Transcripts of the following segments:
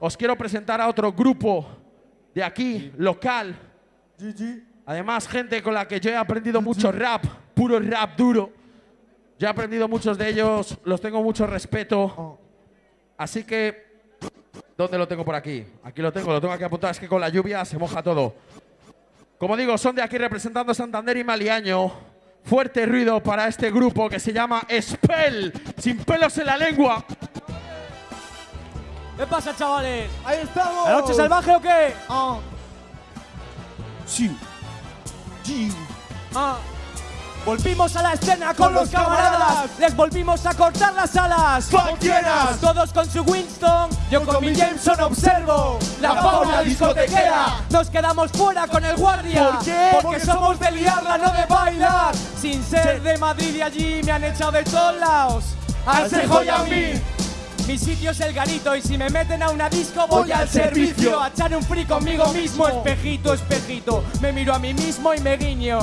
os quiero presentar a otro grupo de aquí, local. Además, gente con la que yo he aprendido mucho rap, puro rap duro. Yo he aprendido muchos de ellos, los tengo mucho respeto. Así que, ¿dónde lo tengo por aquí? Aquí lo tengo, lo tengo aquí apuntado, es que con la lluvia se moja todo. Como digo, son de aquí representando Santander y Maliaño. Fuerte ruido para este grupo que se llama Spell, sin pelos en la lengua. ¿Qué pasa, chavales? Ahí estamos. ¿La noche salvaje o qué? Ah. Sí. Sí. Ah. Volvimos a la escena con, los camaradas. Les volvimos a cortar las alas. ¡Cualquieras! Todos con su Winston. Yo con mi Jameson observo la fauna discotequera. Nos quedamos fuera con el guardia. ¿Por qué? Porque somos de liarla, no de bailar. Sin ser de Madrid y allí me han echado de todos lados. Al y a mí. Mi sitio es el garito y si me meten a una disco voy, al servicio a echar un free conmigo mismo. Espejito, espejito, me miro a mí mismo y me guiño.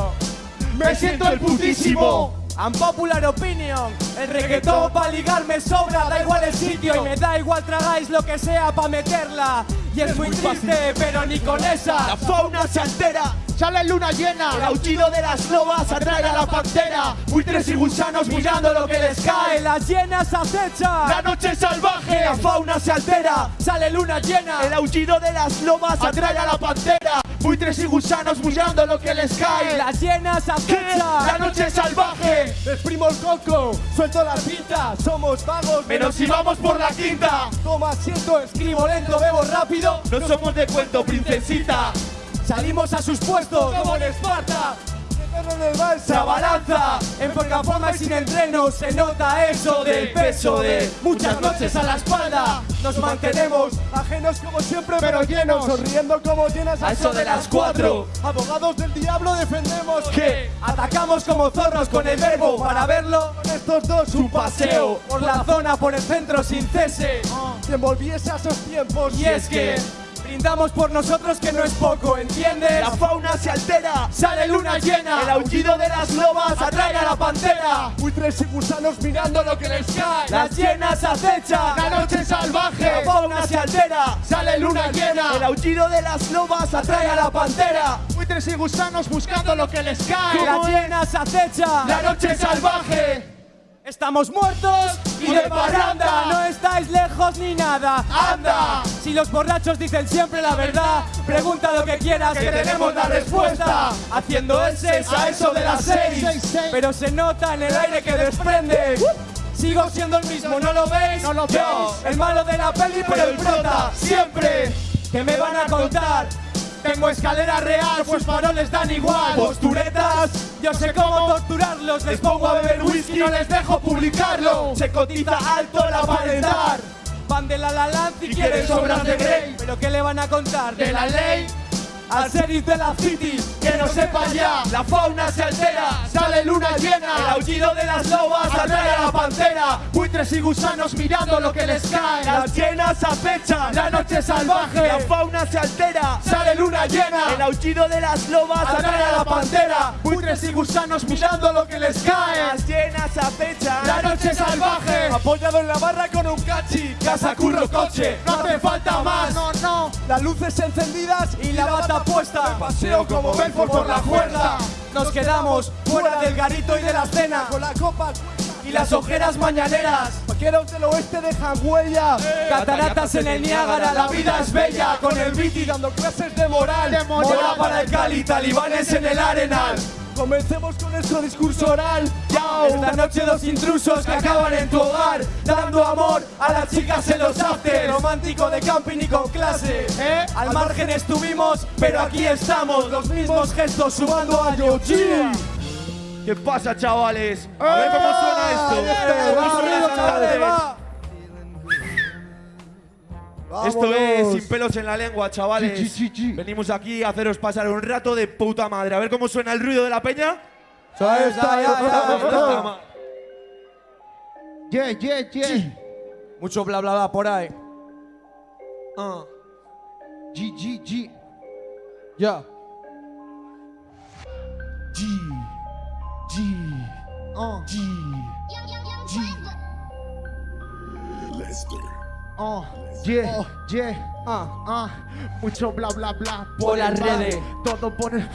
Me siento el putísimo. Unpopular opinion, el reggaetón pa' ligar me sobra, da igual el sitio y me da igual tragáis lo que sea pa' meterla. Y es muy triste, pero ni con esa. La fauna se altera. Sale luna llena. El aullido de las lobas atrae a la pantera. Buitres y gusanos mirando lo que les cae. Las llenas acechan. La noche salvaje. La fauna se altera. Sale luna llena. El aullido de las lobas atrae a la pantera. Buitres y gusanos mirando lo que les cae. Las llenas La acechan. noche salvaje. Exprimo el coco, suelto la pinta. Somos vagos, menos si vamos por la quinta. Toma asiento, Escribo lento, bebo rápido. No somos de cuento, princesita. Salimos a sus puestos como en Esparta. Se abalanza. En poca forma y sin entreno se nota eso del peso de muchas noches a la espalda. Nos mantenemos ajenos como siempre, pero llenos. Sonriendo como llenas a eso de las cuatro. Abogados del diablo defendemos que atacamos como zorros con el verbo para verlo. con estos dos un paseo. Por la zona, por el centro sin cese. Si envolviese a esos tiempos. Y es que brindamos por nosotros que no es poco, ¿entiendes? la fauna se altera. Sale luna llena. El aullido de las lobas atrae a la pantera. Buitres y gusanos mirando lo que les cae. Las llenas acechan. La noche salvaje. La fauna se altera. Sale luna llena. El aullido de las lobas Atrae a la pantera. Buitres y gusanos buscando lo que les cae. Las llenas acechan. La noche salvaje. Estamos muertos y de parranda. No estáis lejos ni nada. Anda. Si los borrachos dicen siempre la verdad, pregunta lo que quieras que tenemos la respuesta. Haciendo ese a eso de las seis, pero se nota en el aire que desprende. Sigo siendo el mismo, ¿no lo veis? No lo Yo, el malo de la peli, pero el prota. Siempre. ¿Qué me van a contar? Tengo escalera real, pues faroles dan igual. Posturetas, yo sé cómo torturarlos. Les pongo a beber whisky, no les dejo publicarlo. Se cotiza alto el aparentar. Van de la la Land y quieren sobras de Grey. ¿Pero qué le van a contar? ¿De la ley? Al sheriff de la city, que no sepa ya. La fauna se altera, sale luna llena. El aullido de las lobas atrae a la pantera. Buitres y gusanos mirando lo que les cae. Las llenas acechan, la noche salvaje. La fauna se altera. Sale luna llena. El aullido de las lobas atrae a la pantera. Buitres y gusanos mirando lo que les cae. Las llenas acechan. La noche salvaje. Apoyado en la barra con un cachi. Casa, curro, coche, no hace falta más. No, no. Las luces encendidas Y la bata puesta. Paseo como Belfort por la cuerda. Nos quedamos fuera del garito y de la cena. Con la copa Y las ojeras mañaneras. Vaqueros del oeste dejan huella. Cataratas en el Niágara, la vida es bella. Con el y Dando clases de moral. De mola para el Cali, talibanes en el Arenal. Comencemos con nuestro discurso oral. Esta noche dos intrusos que acaban en tu hogar Dando amor a las chicas en los after Romántico de camping y con clase ¿Eh? Al margen estuvimos, pero aquí estamos Los mismos gestos sumando a Yoji ¿Qué pasa, chavales? A ver cómo suena esto. Eh, ¿Cómo va, suena esto, va. Esto es sin pelos en la lengua, chavales. Chi, chi, chi, chi. Venimos aquí a haceros pasar un rato de puta madre. A ver cómo suena el ruido de la peña. Ahí está, Ya, ya, ya está, ya, ya Puta está. ma- Yeah, yeah, yeah. Mucho bla bla bla por ahí Ah. G, G, G. Ya G. G. Uh. G. G. Oh, yeah, yeah, ah, ah, mucho bla bla bla Por las redes. todo por el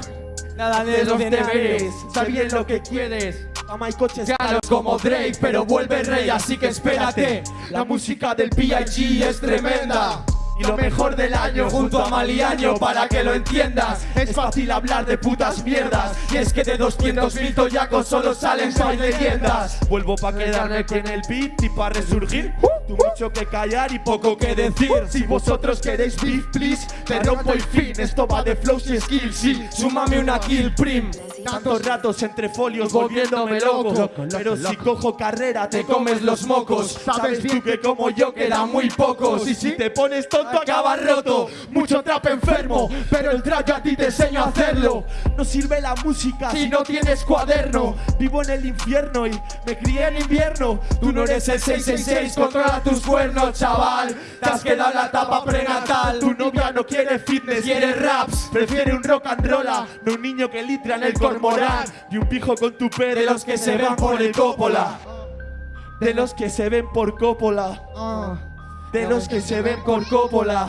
Nada de los deberes, sabes lo que quieres. Ama y coches Caros como Drake, pero vuelve rey, así que espérate. La música del P.I.G. es tremenda. Y lo mejor del año junto a Maliaño para que lo entiendas Es fácil hablar de putas mierdas. Y es que de 200 mil toyacos solo salen seis leyendas Vuelvo pa' quedarme con el beat y pa' resurgir. Tú mucho que callar y poco que decir. Si vosotros queréis beef, please Te rompo el fin, esto va de flows y skills Sí, súmame una kill prim. Tantos ratos entre folios Volviéndome volviéndome loco. loco, Pero si cojo carrera te comes los mocos. Sabes tú que como yo quedan muy pocos Y si te pones tonto acabas roto. Mucho trap enfermo Pero el trap a ti te enseño a hacerlo. No sirve la música Si no tienes cuaderno. Vivo en el infierno y me crié en invierno. Tú no eres el 666, controla tus cuernos, chaval. Te has quedado la etapa prenatal. Tu novia no quiere fitness, Quiere raps. Prefiere un rock and roll No un niño que litra en el cormorán Y un pijo con tu pere De los que se ven por el cópola. De los que se ven por cópola. Ah, De los que se ven por cópola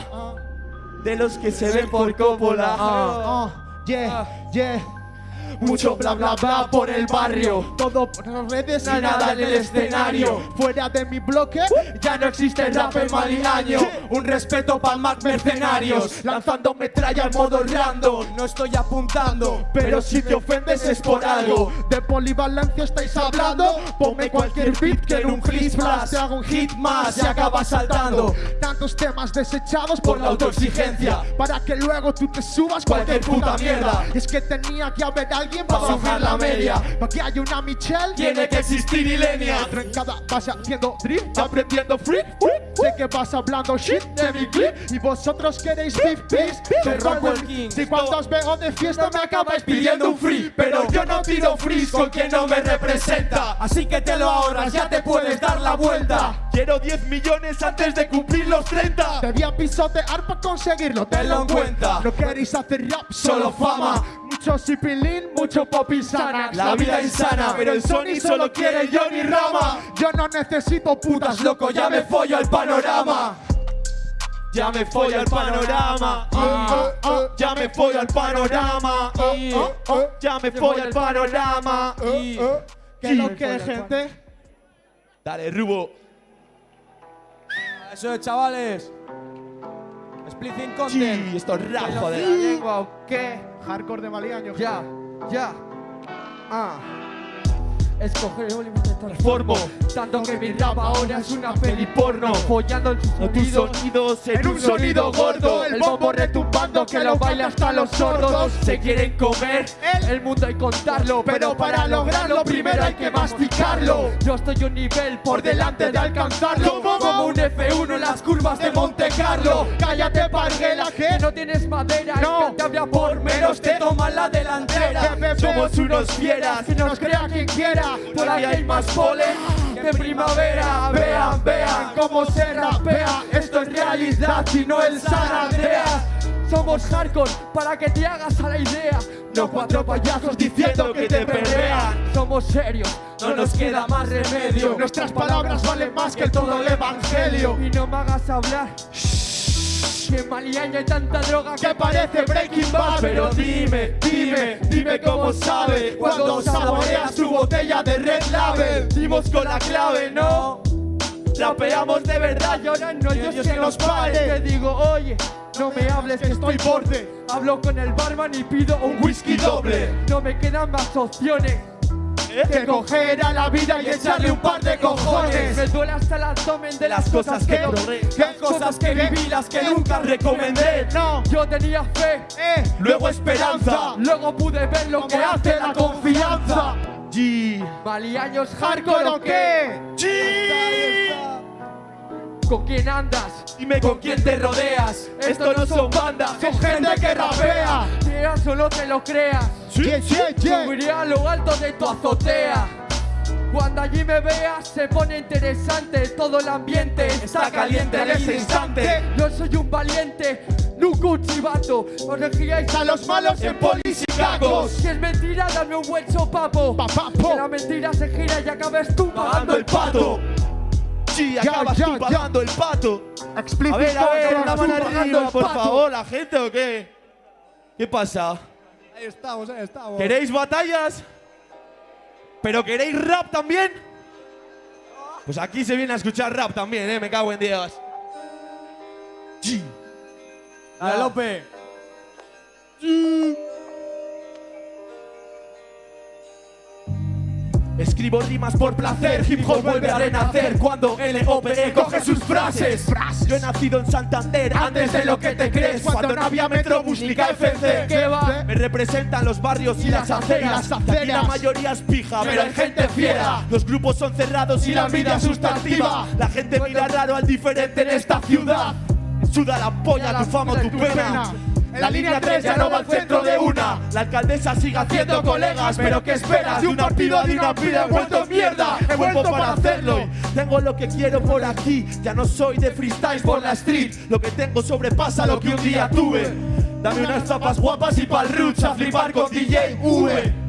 De los que se ven por cópola ah, yeah, yeah Mucho bla bla bla por el barrio. Todo por las redes Y nada en el escenario. Fuera de mi bloque Ya no existe el rap en Maliaño Un respeto para más mercenarios. Lanzando metralla en modo random No estoy apuntando Pero si te ofendes es por algo. De polivalencia estáis hablando. Ponme cualquier beat que en un hit flash Te hago un Hit más y acabas saltando. Tantos temas desechados Por la autoexigencia. Para que luego tú te subas Cualquier puta mierda. Es que tenía que haber alguien para bajar la media. Para que haya una Michelle. Tiene que existir Ilenia Trencada vas haciendo drift Aprendiendo freak Sé que vas hablando shit de mi clip. Y vosotros queréis beef, beef Te rompo el king. Si cuando os veo de fiesta me acabáis pidiendo un free. Pero yo no tiro frees con quien no me representa. Así que te lo ahorras, ya te puedes dar la vuelta. Quiero 10 millones antes de cumplir los 30 Debía pisotear para conseguirlo, Tenlo en cuenta. No queréis hacer rap, Solo fama. Mucho sipilín, mucho pop insana La vida insana, pero el Sony solo quiere Johnny Rama. Yo no necesito putas, loco, ya me follo el panorama. Ya me follo al panorama. Ah, ah, Ya me follo al panorama. Ah, ah, ah, Ya me follo al panorama. Y- ¿Qué es lo que, gente? Dale, Rubo. Eso es, chavales Splitting content Sí, esto es rap, ¿De joder la lengua. o qué? Hardcore de Maliaño. Ya, ya. Ah. Escoger el volumen de Formo. Tanto que mi rap ahora es una peli porno. Follando en tus tus sonidos sonidos en En un sonido gordo, el bombo retumbando que lo baila hasta los sordos. Se quieren comer el mundo y contarlo, pero para lograrlo primero hay que masticarlo. Yo estoy un nivel por delante de alcanzarlo, como un F1 en las curvas de Monte Carlo. Cállate, parguela, que no tienes madera. No. Te habla por menos te toma la delantera. Somos unos fieras, que nos crea quien quiera. Por ahí hay más polen que primavera. Vean, vean cómo se rapea. Esto es realidad y no el zarateas. Somos hardcore para que te hagas a la idea. No cuatro payasos diciendo que te perrean. Somos serios, no nos queda más remedio. Nuestras palabras valen más que todo el evangelio. Y no me hagas hablar. Que Maliaña hay tanta droga que parece Breaking Bad. Pero dime, dime, dime cómo sabe cuando saboreas tu botella de Red Label. Dimos con la clave, ¿no? Rapeamos de verdad y ahora no hay Dios que nos pare. Te digo, oye, no me hables que estoy borde. Hablo con el barman y pido un whisky doble. No me quedan más opciones. Que coger a la vida y echarle un par de cojones Me duele hasta el abdomen de las cosas que logré Las cosas que viví, las que nunca recomendé No. Yo tenía fe, Eh. luego esperanza Luego pude ver lo que hace la confianza G Maliaños hardcore o qué? ¿Con quién andas? Dime con quién te rodeas. Esto no son bandas Son gente que rapea. Creas o no te lo creas. Yeah, yeah, yeah. Subiré a lo alto de tu azotea. Cuando allí me veas se pone interesante Todo el ambiente. Está caliente en ese instante. Yo soy un valiente, nunca un chivato Os regiráis a los malos en polis y Si es mentira dame un buen sopapo. Papapo. Que la mentira se gira y acabes tú Pagando el pato Sí, acabas ya, tú ya. pagando el pato. Explícito. A ver, a ver, tú mano arriba, por favor, la gente o qué? ¿Qué pasa? Ahí estamos, ahí estamos. ¿Queréis batallas? ¿Pero queréis rap también? Pues aquí se viene a escuchar rap también, eh, me cago en Dios. Sí. Dale, Lope. Escribo rimas por placer, hip hop vuelve a renacer cuando LOPE coge sus frases. Yo he nacido en Santander antes de lo que te crees, cuando no había Metrobús ni KFC. ¿Qué va? Me representan los barrios y las aceras. Y la mayoría es pija, pero hay gente fiera. Los grupos son cerrados y la envidia es sustantiva. La gente mira raro al diferente en esta ciudad. Suda la polla, tu fama tu pena. La línea 3 ya no va al centro de una. La alcaldesa sigue haciendo colegas, pero ¿qué esperas? De un partido de una pila envuelto en mierda. He vuelto para hacerlo. y Tengo lo que quiero por aquí. Ya no soy de freestyle por la street. Lo que tengo sobrepasa lo que un día tuve. Dame unas zapas guapas y pa'l roots a flipar con DJ V.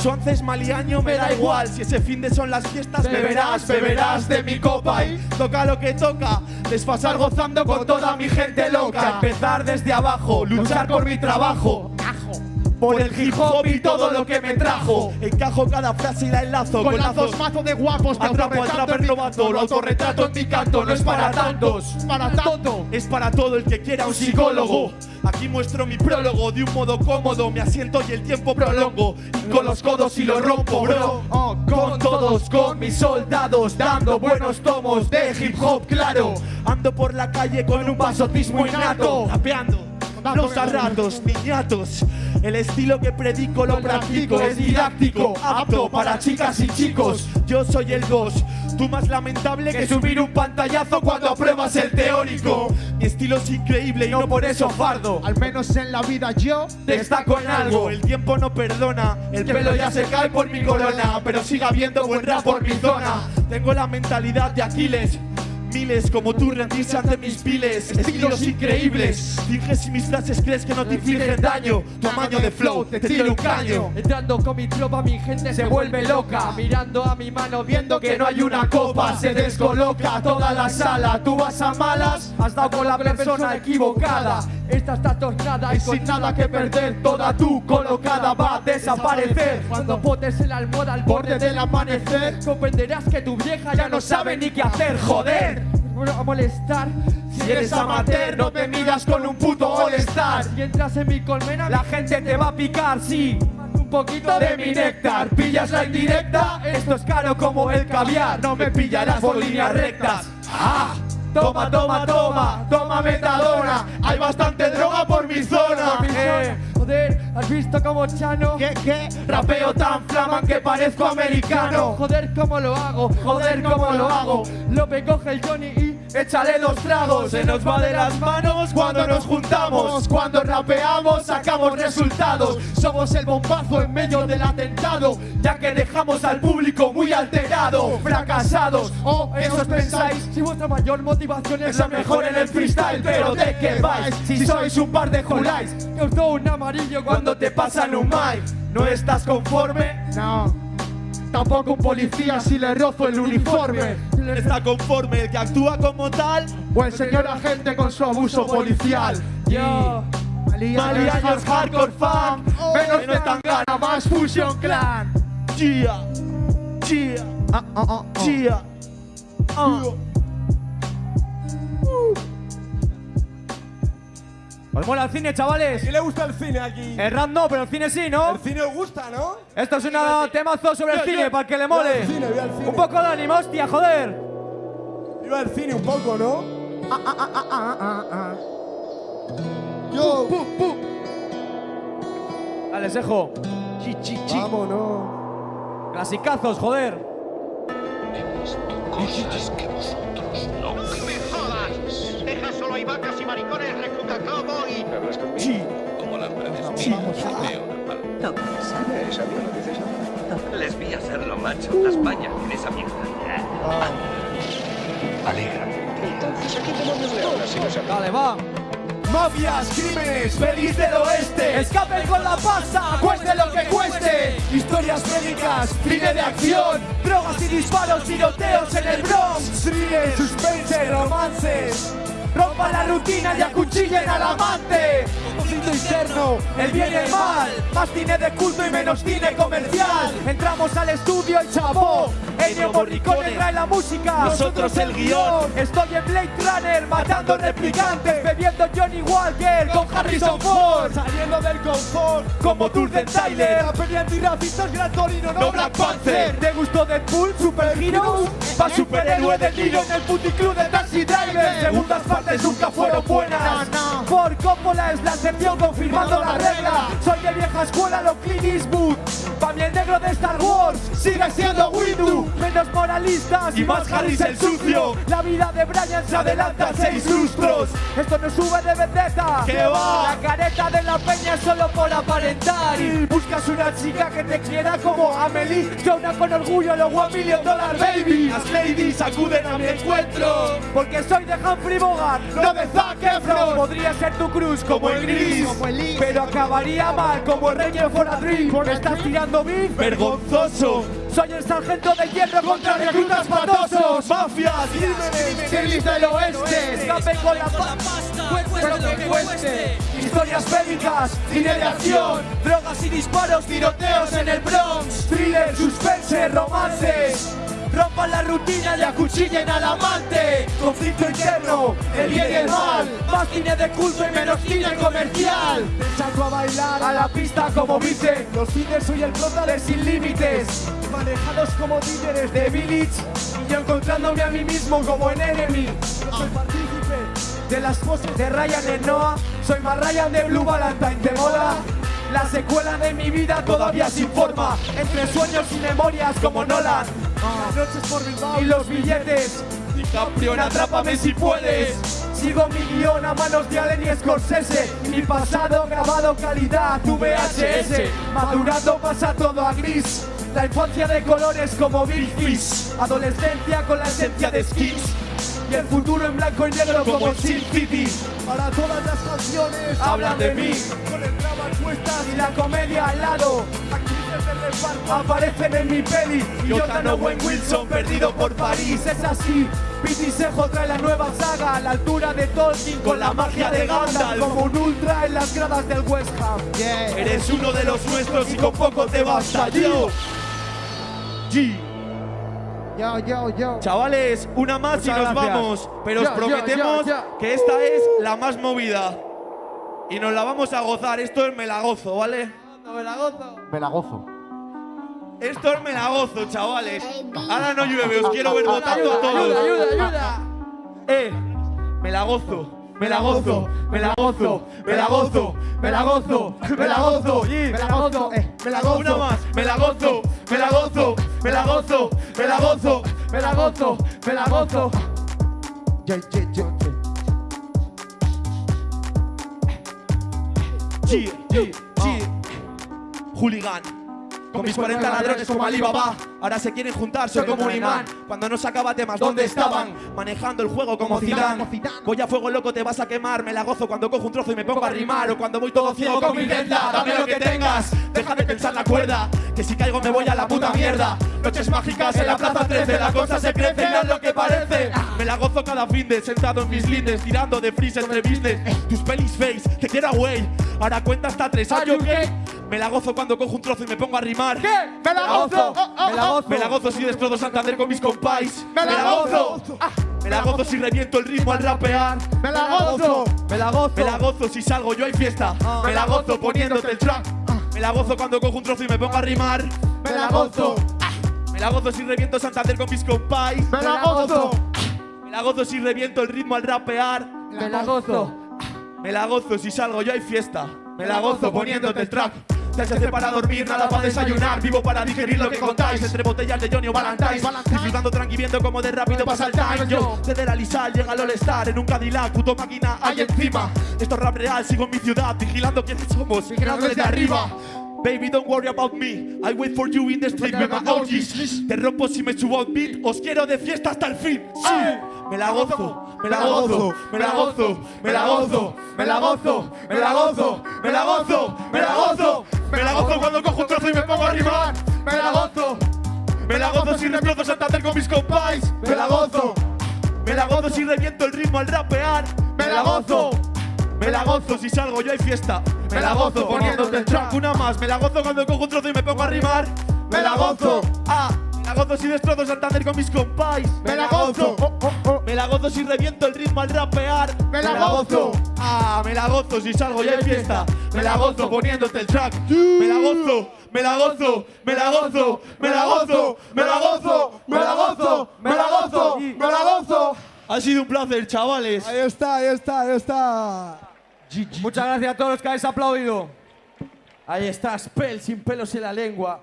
Sonces maliaño me da igual. Si ese fin de son las fiestas beberás, beberás de mi copa. Y toca lo que toca Desfasar gozando con toda mi gente loca. Empezar desde abajo, luchar por mi trabajo por el hip hop y todo lo que me trajo Encajo cada frase y la enlazo Con lazos mazo de guapos. te Atrapo al trapper novato Lo autorretrato en mi canto, no es para tantos Para tanto. es para todo el que quiera un psicólogo. Aquí muestro mi prólogo de un modo cómodo. Me asiento y el tiempo prolongo. Con los codos y lo rompo, bro. Oh, Con todos, con mis soldados, dando buenos tomos de hip hop, claro. Ando por la calle con un pasotismo innato, rapeando. Los a ratos, niñatos. El estilo que predico lo practico, es didáctico, apto para chicas y chicos. Yo soy el 2, tú más lamentable que subir un pantallazo cuando apruebas el teórico. Mi estilo es increíble y no por eso fardo. Al menos en la vida yo. Destaco en algo, el tiempo no perdona, el pelo ya se cae por mi corona, pero sigue habiendo buen rap por mi zona. Tengo la mentalidad de Aquiles. Miles como tú rendirse ante mis piles Estilos increíbles Finges si mis frases crees que no te infligen daño Tamaño de flow, te tiro un caño Entrando con mi tropa, mi gente se vuelve loca. Mirando a mi mano, viendo que no hay una copa, se descoloca toda la sala. Tú vas a malas, Has dado con la persona equivocada. Esta está tornada y y sin nada que perder, toda tú colocada va a desaparecer. Cuando potes en la almohada al borde del amanecer, comprenderás que tu vieja ya no sabe ni qué hacer. Joder, a molestar. Si eres amateur, no te miras con un puto all-star. Si entras en mi colmena, La gente te va a picar, sí. un poquito de mi néctar. ¿Pillas la indirecta? Esto es caro como el caviar. No me pillarás por líneas rectas. ¡Ah! Toma, toma, toma, toma metadona. Hay bastante droga por mi zona. Eh, Joder, ¿has visto como Chano? ¿Qué? ¿Qué? rapeo tan flaman que parezco americano. Joder, cómo lo hago. Joder, cómo lo hago. Lope coge el Johnny y Échale dos tragos, se nos va de las manos cuando nos juntamos. Cuando rapeamos sacamos resultados. Somos el bombazo en medio del atentado, ya que dejamos al público muy alterado. Fracasados, o eso os pensáis. si vuestra mayor motivación es la mejor en el freestyle, pero ¿de qué vais? Si sois un par de juláis, que os doy un amarillo cuando te pasan un mic, ¿no estás conforme? No. Tampoco un policía si le rozo el uniforme. Está conforme el que actúa como tal. O el señor agente con su abuso policial. Yo, Maliaños hardcore fan, Menos de tangana, más Fusion Clan. Chia, chia, ah, ah, ah. chia. ¿Os mola el cine, chavales? ¿Quién le gusta el cine aquí? El rap no, pero el cine sí, ¿no? El cine os gusta, ¿no? Esto es una temazo sobre el cine, para el que le mole. cine. Un poco de ánimo, hostia, joder. Viva el cine un poco, ¿no? Ah, ah, ah, ah, ah, ah. Yo, Dale, Sejo. vámonos. Clasicazos, joder. Deja solo hay vacas y maricones, Les vi hacerlo, macho. Las España en esa mierda. Alegra. Dale, va. Mafias, crímenes, pelis del oeste. Escape con la pasta, cueste lo que cueste. Historias médicas, cine de acción. Drogas y disparos, tiroteos en el Bronx. Thriller, suspense, romances Rompan la rutina y acuchillen al amante. Conflicto interno, el bien el mal. Más cine de culto y menos cine comercial. Entramos al estudio y chapó Ennio Morricone trae la música. Nosotros el guion. Estoy en Blade Runner matando replicantes Bebiendo Johnny Walker con Harrison Ford. Saliendo del confort. Como Tour de Tyler. La peli antirracistas Gran Torino, no, Black Panther. Panther. ¿Te gustó Deadpool, Super Heroes? Pa' superhéroe de tiro en el puticlub de Taxi Driver. Segundas partes nunca fueron buenas. Por Coppola es la excepción confirmando la regla. Soy de vieja escuela, lo Clint Eastwood El negro de Star Wars sigue siendo Windu. Menos moralistas Y más Harris el sucio. La vida de Brian se adelanta seis lustros. Esto no sube de vendetta. ¿Qué va? La careta de la peña es solo por aparentar. Y buscas una chica que te quiera como Amelie. Yo una con orgullo lo one million dollar baby. Las ladies acuden a mi encuentro. porque soy de Humphrey Bogart, no de Zac Efron. Podría ser tu cruz como el gris. Pero acabaría mal como el Ranger for a Dream ¿Me estás tirando beef? Vergonzoso. Soy el sargento de hierro contra reclutas patosos. Mafias, crímenes, del oeste. Escape con la pasta Cueste lo que cueste Historias bélicas, cine de acción. Drogas y disparos, tiroteos en el Bronx. Thriller, suspense, romances Rompan la rutina y acuchillen al amante. Conflicto interno, el bien y el mal. Más cine de culto y menos cine comercial. Saco a bailar a la pista como dicen Los cines soy el prota de Sin Límites. Manejados como líderes de Village. Y yo encontrándome a mí mismo como en enemy. Yo soy partícipe de las poses de Ryan en Noah. Soy más Ryan de Blue Valentine de moda. La secuela de mi vida todavía sin forma. Entre sueños y memorias como Nolan Las noches por Bilbao y los billetes. DiCaprio, atrápame si puedes. Sigo mi guion a manos de Allen y Scorsese. Mi pasado grabado calidad VHS Madurando pasa todo a gris. La infancia de colores como Big Fish. Adolescencia con la esencia de skins y el futuro en blanco y negro como Sin City. Para todas las canciones hablan de mí. Con el drama cuestas y la comedia al lado reparto aparecen en mi peli Y yo tan Owen Wilson perdido por París Es así, Pete Sejo trae la nueva saga A la altura de Tolkien con la magia de Gandalf Como un ultra en las gradas del West Ham Eres uno de los nuestros y con poco te basta yo. G. Yo, yo, yo Chavales, una más y nos gracias. vamos. Pero os prometemos que esta es la más movida. Y nos la vamos a gozar. Esto es me la gozo, ¿vale? Me la gozo Me la gozo Esto es me la gozo, chavales. Ahora no llueve, os quiero ver votando a todos. Ayuda, ayuda, ayuda Eh, me la gozo. Me la gozo, me la gozo, me la gozo, me la gozo, me la gozo, me la gozo, eh, me la gozo. Una más, me la gozo, me la gozo, me la gozo, me la gozo, Me la gozo, me la gozo. Hooligan. Con mis 40 ladrones como Alibaba. Ahora se quieren juntar, soy como un imán. Cuando no sacaba temas, ¿dónde estaban? Manejando el juego como Zidane Voy a fuego loco, te vas a quemar Me la gozo cuando cojo un trozo y me pongo a rimar. O cuando voy todo ciego con mi venda Dame lo que tengas, deja de pensar la cuerda Que si caigo me voy a la puta mierda. Noches mágicas en la plaza 13 La cosa se crece, no es lo que parece. Me la gozo cada fin de sentado en mis lindes Tirando de freeze entre business. Tus pelis face, te quiero away. Ahora cuenta hasta tres, ¿are you okay? Me la gozo cuando cojo un trozo y me pongo a rimar ¿Qué? ¡Me la gozo! me la gozo, me la gozo si destrozo Santander con mis compais. ¡Me la gozo! Me la gozo si reviento el ritmo al rapear. ¡Me la gozo! ¡Me la gozo! Me la gozo si salgo yo hay fiesta. Me la gozo poniéndote el track. Me la gozo cuando cojo un trozo y me pongo a rimar. ¡Me la gozo! Me la gozo si reviento Santander con mis compais. ¡Me la gozo! Me la gozo si reviento el ritmo al rapear. ¡Me la gozo! Me la gozo si salgo yo hay fiesta. Me la gozo poniéndote el track. Hace para dormir, nada para desayunar. Vivo para digerir lo que contáis. Entre botellas de Johnny o Valentine's. Disfrutando tranqui viendo como de rápido pasa el time. Yo, desde la Lizal, llega el All-Star. En un Cadillac, puto máquina, ahí encima. Esto es rap real, sigo en mi ciudad. Vigilando quiénes somos. Vigilando desde arriba. Baby, don't worry about me. I wait for you in the street with my OGs. Te rompo si me subo un beat. Os quiero de fiesta hasta el fin. Sí, me la gozo. me la gozo, me la gozo, me la gozo, me la gozo, me la gozo, me la gozo, me la gozo, me la gozo cuando cojo un trozo y me pongo a rimar, me la gozo, me la gozo si reemplazo Santander con mis compais, me la gozo, me la gozo si reviento el ritmo al rapear, me la gozo. Me la gozo si salgo yo hay fiesta. Me la gozo poniéndote el track una más. Me la gozo cuando cojo un trozo y me pongo a rimar. Me la gozo. Ah, me la gozo si destrozo Santander con mis compais. Me la gozo. Me la gozo si reviento el ritmo al rapear. Me la gozo. Ah, me la gozo si salgo y hay fiesta. Me la gozo poniéndote el track. Me la gozo. Me la gozo, me la gozo, me la gozo, me la gozo, me la gozo, me la gozo, me la gozo. Ha sido un placer, chavales. Ahí está, ahí está, ahí está. Muchas gracias a todos los que habéis aplaudido. Ahí está, Spell sin pelos en la lengua.